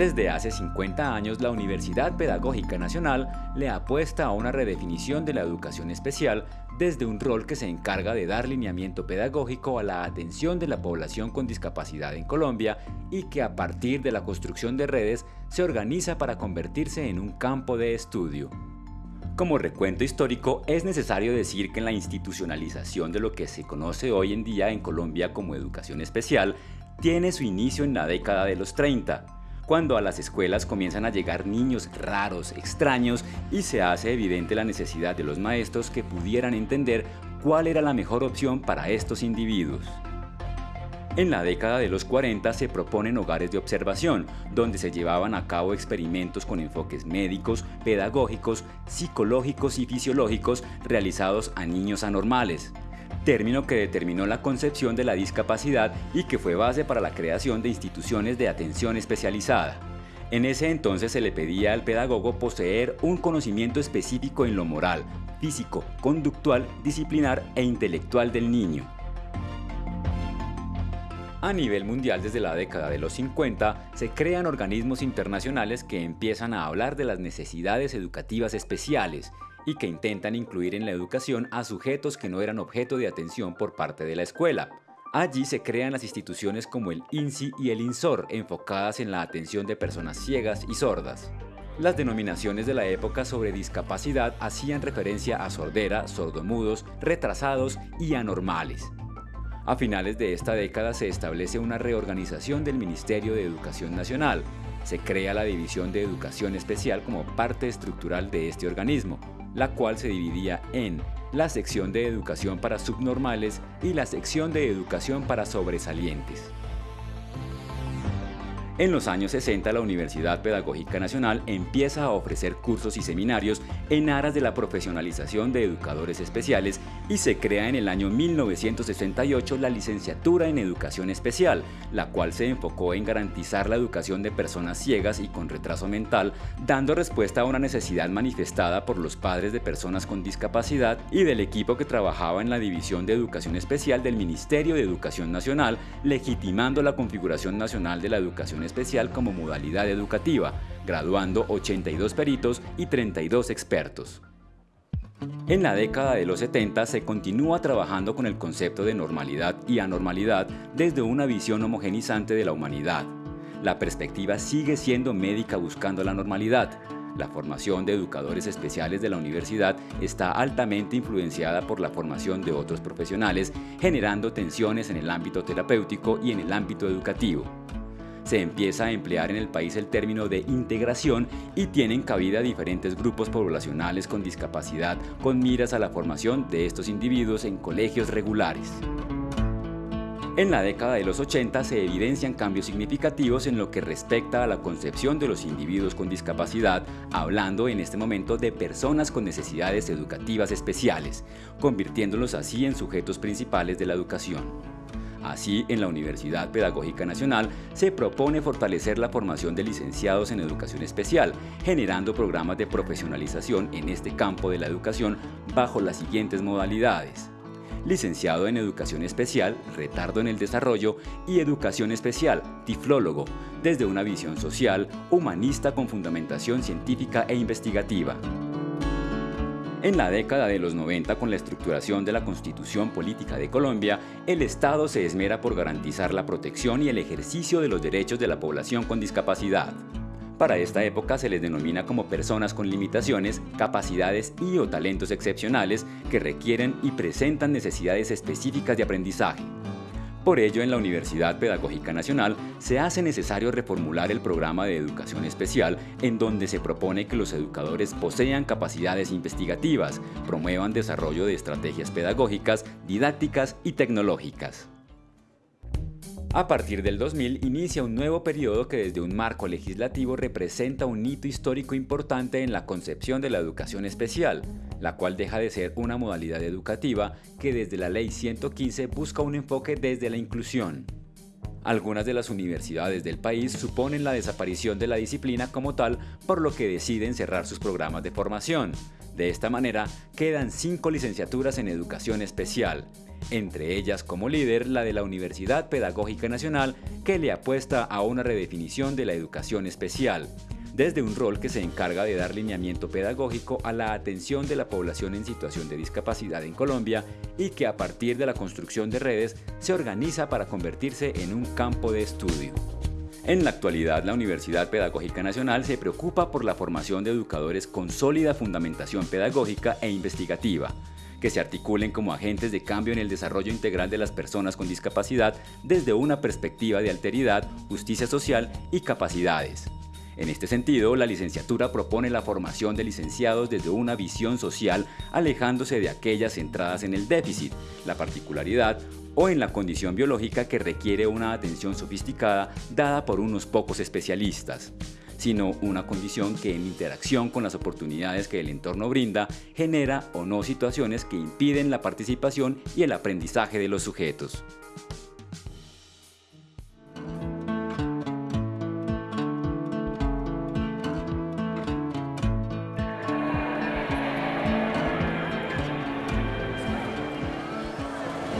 Desde hace 50 años, la Universidad Pedagógica Nacional le apuesta a una redefinición de la educación especial desde un rol que se encarga de dar lineamiento pedagógico a la atención de la población con discapacidad en Colombia y que a partir de la construcción de redes se organiza para convertirse en un campo de estudio. Como recuento histórico, es necesario decir que la institucionalización de lo que se conoce hoy en día en Colombia como educación especial tiene su inicio en la década de los 30, cuando a las escuelas comienzan a llegar niños raros, extraños y se hace evidente la necesidad de los maestros que pudieran entender cuál era la mejor opción para estos individuos. En la década de los 40 se proponen hogares de observación, donde se llevaban a cabo experimentos con enfoques médicos, pedagógicos, psicológicos y fisiológicos realizados a niños anormales término que determinó la concepción de la discapacidad y que fue base para la creación de instituciones de atención especializada. En ese entonces se le pedía al pedagogo poseer un conocimiento específico en lo moral, físico, conductual, disciplinar e intelectual del niño. A nivel mundial desde la década de los 50 se crean organismos internacionales que empiezan a hablar de las necesidades educativas especiales y que intentan incluir en la educación a sujetos que no eran objeto de atención por parte de la escuela. Allí se crean las instituciones como el INSI y el INSOR, enfocadas en la atención de personas ciegas y sordas. Las denominaciones de la época sobre discapacidad hacían referencia a sordera, sordomudos, retrasados y anormales. A finales de esta década se establece una reorganización del Ministerio de Educación Nacional. Se crea la División de Educación Especial como parte estructural de este organismo la cual se dividía en la sección de educación para subnormales y la sección de educación para sobresalientes. En los años 60 la Universidad Pedagógica Nacional empieza a ofrecer cursos y seminarios en aras de la profesionalización de educadores especiales y se crea en el año 1968 la licenciatura en Educación Especial, la cual se enfocó en garantizar la educación de personas ciegas y con retraso mental, dando respuesta a una necesidad manifestada por los padres de personas con discapacidad y del equipo que trabajaba en la División de Educación Especial del Ministerio de Educación Nacional, legitimando la configuración nacional de la educación como modalidad educativa, graduando 82 peritos y 32 expertos. En la década de los 70 se continúa trabajando con el concepto de normalidad y anormalidad desde una visión homogenizante de la humanidad. La perspectiva sigue siendo médica buscando la normalidad. La formación de educadores especiales de la universidad está altamente influenciada por la formación de otros profesionales, generando tensiones en el ámbito terapéutico y en el ámbito educativo se empieza a emplear en el país el término de integración y tienen cabida diferentes grupos poblacionales con discapacidad con miras a la formación de estos individuos en colegios regulares. En la década de los 80 se evidencian cambios significativos en lo que respecta a la concepción de los individuos con discapacidad, hablando en este momento de personas con necesidades educativas especiales, convirtiéndolos así en sujetos principales de la educación. Así, en la Universidad Pedagógica Nacional se propone fortalecer la formación de licenciados en educación especial, generando programas de profesionalización en este campo de la educación bajo las siguientes modalidades. Licenciado en Educación Especial, Retardo en el Desarrollo y Educación Especial, Tiflólogo, desde una visión social, humanista con fundamentación científica e investigativa. En la década de los 90, con la estructuración de la Constitución Política de Colombia, el Estado se esmera por garantizar la protección y el ejercicio de los derechos de la población con discapacidad. Para esta época se les denomina como personas con limitaciones, capacidades y o talentos excepcionales que requieren y presentan necesidades específicas de aprendizaje. Por ello, en la Universidad Pedagógica Nacional se hace necesario reformular el programa de educación especial en donde se propone que los educadores posean capacidades investigativas, promuevan desarrollo de estrategias pedagógicas, didácticas y tecnológicas. A partir del 2000 inicia un nuevo periodo que desde un marco legislativo representa un hito histórico importante en la concepción de la educación especial, la cual deja de ser una modalidad educativa que desde la Ley 115 busca un enfoque desde la inclusión. Algunas de las universidades del país suponen la desaparición de la disciplina como tal, por lo que deciden cerrar sus programas de formación. De esta manera, quedan cinco licenciaturas en educación especial, entre ellas como líder la de la Universidad Pedagógica Nacional que le apuesta a una redefinición de la educación especial, desde un rol que se encarga de dar lineamiento pedagógico a la atención de la población en situación de discapacidad en Colombia y que a partir de la construcción de redes se organiza para convertirse en un campo de estudio. En la actualidad, la Universidad Pedagógica Nacional se preocupa por la formación de educadores con sólida fundamentación pedagógica e investigativa, que se articulen como agentes de cambio en el desarrollo integral de las personas con discapacidad desde una perspectiva de alteridad, justicia social y capacidades. En este sentido, la licenciatura propone la formación de licenciados desde una visión social alejándose de aquellas centradas en el déficit, la particularidad o en la condición biológica que requiere una atención sofisticada dada por unos pocos especialistas sino una condición que en interacción con las oportunidades que el entorno brinda genera o no situaciones que impiden la participación y el aprendizaje de los sujetos.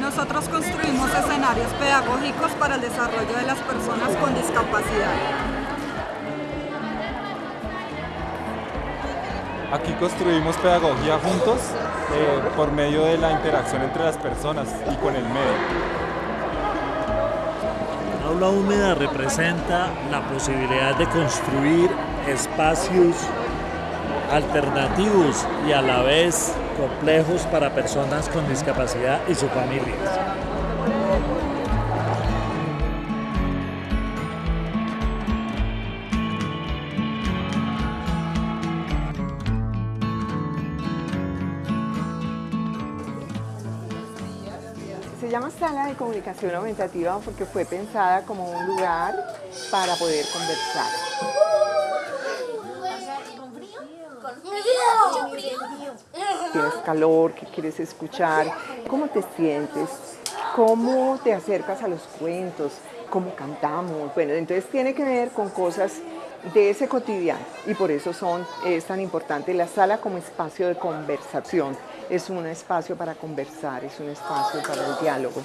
Nosotros construimos escenarios pedagógicos para el desarrollo de las personas con discapacidad. Aquí construimos pedagogía juntos eh, por medio de la interacción entre las personas y con el medio. Aula húmeda representa la posibilidad de construir espacios alternativos y a la vez complejos para personas con discapacidad y sus familias. Llama sala de comunicación aumentativa porque fue pensada como un lugar para poder conversar. Tienes calor, qué quieres escuchar, cómo te sientes, cómo te acercas a los cuentos, cómo cantamos. Bueno, entonces tiene que ver con cosas de ese cotidiano y por eso son, es tan importante la sala como espacio de conversación. Es un espacio para conversar, es un espacio para el diálogo.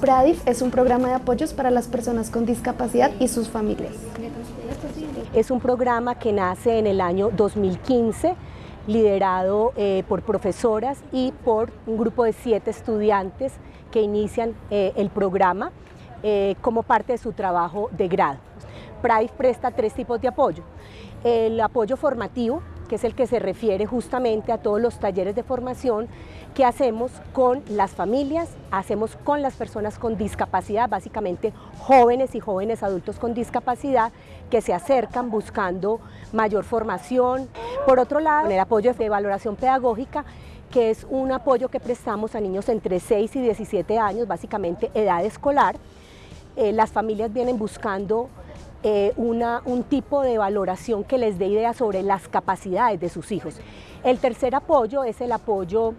PRADIF es un programa de apoyos para las personas con discapacidad y sus familias. Es un programa que nace en el año 2015, liderado eh, por profesoras y por un grupo de siete estudiantes que inician eh, el programa eh, como parte de su trabajo de grado. PRADIF presta tres tipos de apoyo. El apoyo formativo, que es el que se refiere justamente a todos los talleres de formación que hacemos con las familias, hacemos con las personas con discapacidad, básicamente jóvenes y jóvenes adultos con discapacidad que se acercan buscando mayor formación. Por otro lado, el apoyo de valoración pedagógica, que es un apoyo que prestamos a niños entre 6 y 17 años, básicamente edad escolar. Eh, las familias vienen buscando eh, una, un tipo de valoración que les dé ideas sobre las capacidades de sus hijos. El tercer apoyo es el apoyo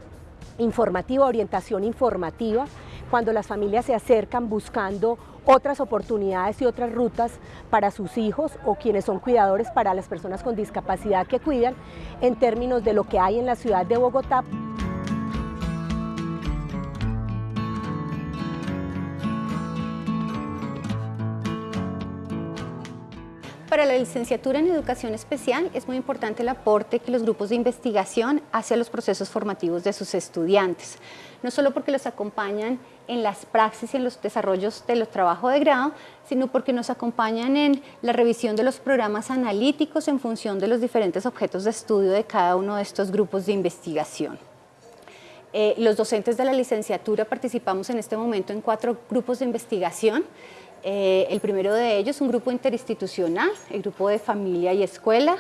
informativo, orientación informativa, cuando las familias se acercan buscando otras oportunidades y otras rutas para sus hijos o quienes son cuidadores para las personas con discapacidad que cuidan en términos de lo que hay en la ciudad de Bogotá. Para la licenciatura en Educación Especial es muy importante el aporte que los grupos de investigación hacen a los procesos formativos de sus estudiantes, no solo porque los acompañan en las praxis y en los desarrollos de los trabajos de grado, sino porque nos acompañan en la revisión de los programas analíticos en función de los diferentes objetos de estudio de cada uno de estos grupos de investigación. Eh, los docentes de la licenciatura participamos en este momento en cuatro grupos de investigación eh, el primero de ellos, un grupo interinstitucional, el grupo de familia y escuela.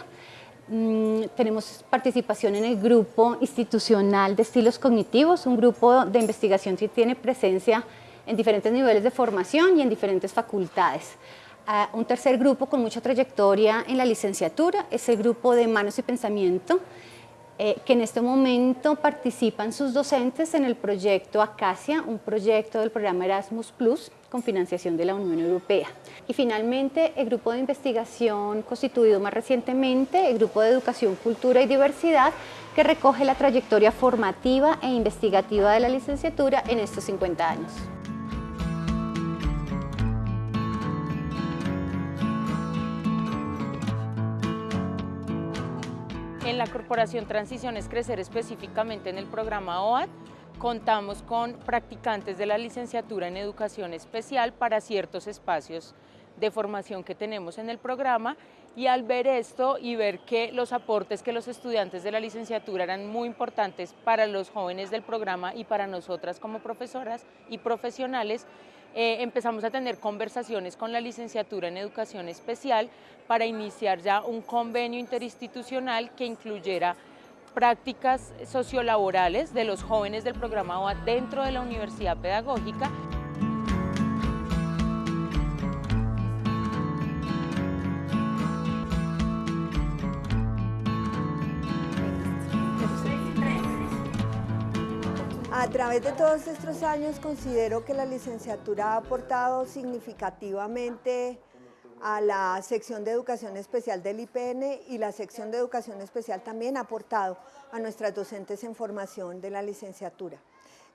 Mm, tenemos participación en el grupo institucional de estilos cognitivos, un grupo de investigación que tiene presencia en diferentes niveles de formación y en diferentes facultades. Ah, un tercer grupo con mucha trayectoria en la licenciatura es el grupo de manos y pensamiento, eh, que en este momento participan sus docentes en el proyecto Acacia, un proyecto del programa Erasmus Plus con financiación de la Unión Europea. Y finalmente, el grupo de investigación constituido más recientemente, el Grupo de Educación, Cultura y Diversidad, que recoge la trayectoria formativa e investigativa de la licenciatura en estos 50 años. En la Corporación Transición es Crecer específicamente en el programa OAD, contamos con practicantes de la licenciatura en Educación Especial para ciertos espacios de formación que tenemos en el programa. Y al ver esto y ver que los aportes que los estudiantes de la licenciatura eran muy importantes para los jóvenes del programa y para nosotras como profesoras y profesionales, eh, empezamos a tener conversaciones con la licenciatura en educación especial para iniciar ya un convenio interinstitucional que incluyera prácticas sociolaborales de los jóvenes del programa OA dentro de la universidad pedagógica. Través de todos estos años considero que la licenciatura ha aportado significativamente a la sección de educación especial del IPN y la sección de educación especial también ha aportado a nuestras docentes en formación de la licenciatura.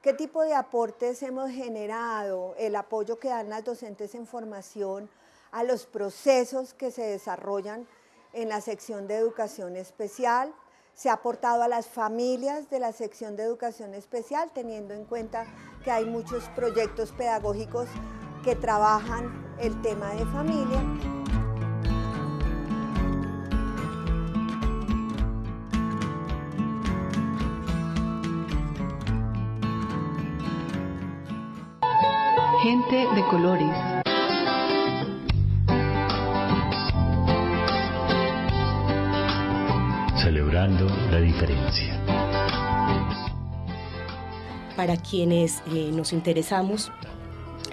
¿Qué tipo de aportes hemos generado? El apoyo que dan las docentes en formación a los procesos que se desarrollan en la sección de educación especial, se ha aportado a las familias de la sección de educación especial, teniendo en cuenta que hay muchos proyectos pedagógicos que trabajan el tema de familia. Gente de colores. La diferencia. Para quienes eh, nos interesamos,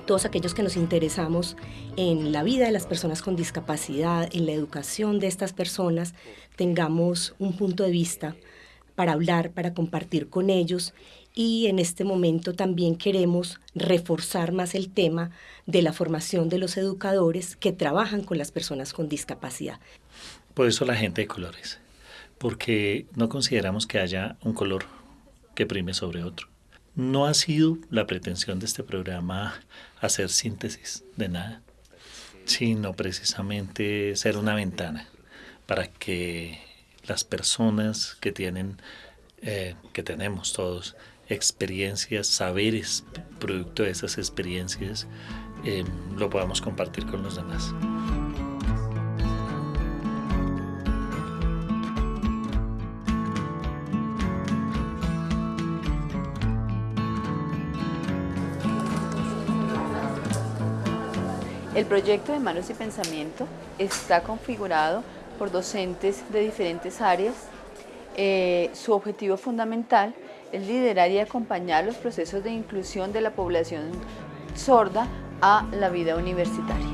todos aquellos que nos interesamos en la vida de las personas con discapacidad, en la educación de estas personas, tengamos un punto de vista para hablar, para compartir con ellos y en este momento también queremos reforzar más el tema de la formación de los educadores que trabajan con las personas con discapacidad. Por eso la gente de colores porque no consideramos que haya un color que prime sobre otro. No ha sido la pretensión de este programa hacer síntesis de nada, sino precisamente ser una ventana para que las personas que tienen, eh, que tenemos todos, experiencias, saberes, producto de esas experiencias, eh, lo podamos compartir con los demás. El proyecto de Manos y Pensamiento está configurado por docentes de diferentes áreas. Eh, su objetivo fundamental es liderar y acompañar los procesos de inclusión de la población sorda a la vida universitaria.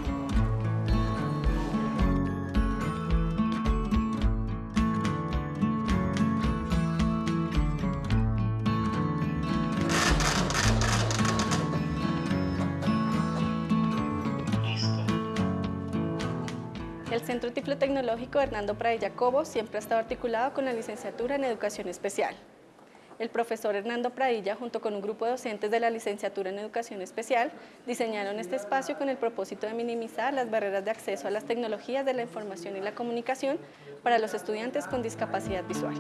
Centro Tiflo Tecnológico Hernando Pradilla Cobo siempre ha estado articulado con la licenciatura en Educación Especial. El profesor Hernando Pradilla, junto con un grupo de docentes de la licenciatura en Educación Especial, diseñaron este espacio con el propósito de minimizar las barreras de acceso a las tecnologías de la información y la comunicación para los estudiantes con discapacidad visual.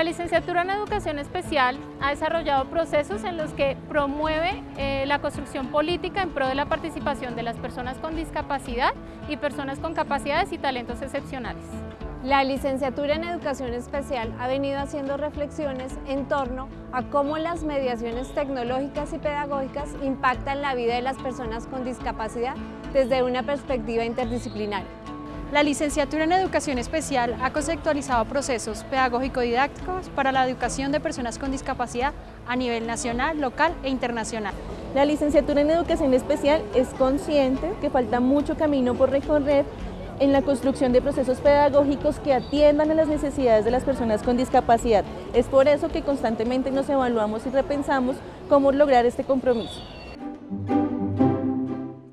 La licenciatura en Educación Especial ha desarrollado procesos en los que promueve eh, la construcción política en pro de la participación de las personas con discapacidad y personas con capacidades y talentos excepcionales. La licenciatura en Educación Especial ha venido haciendo reflexiones en torno a cómo las mediaciones tecnológicas y pedagógicas impactan la vida de las personas con discapacidad desde una perspectiva interdisciplinaria. La licenciatura en Educación Especial ha conceptualizado procesos pedagógico-didácticos para la educación de personas con discapacidad a nivel nacional, local e internacional. La licenciatura en Educación Especial es consciente que falta mucho camino por recorrer en la construcción de procesos pedagógicos que atiendan a las necesidades de las personas con discapacidad. Es por eso que constantemente nos evaluamos y repensamos cómo lograr este compromiso.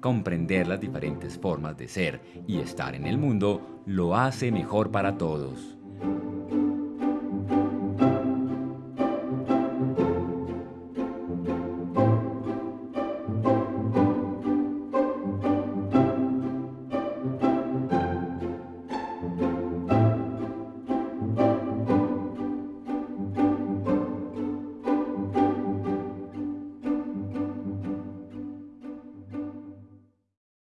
Comprender las diferentes formas de ser y estar en el mundo lo hace mejor para todos.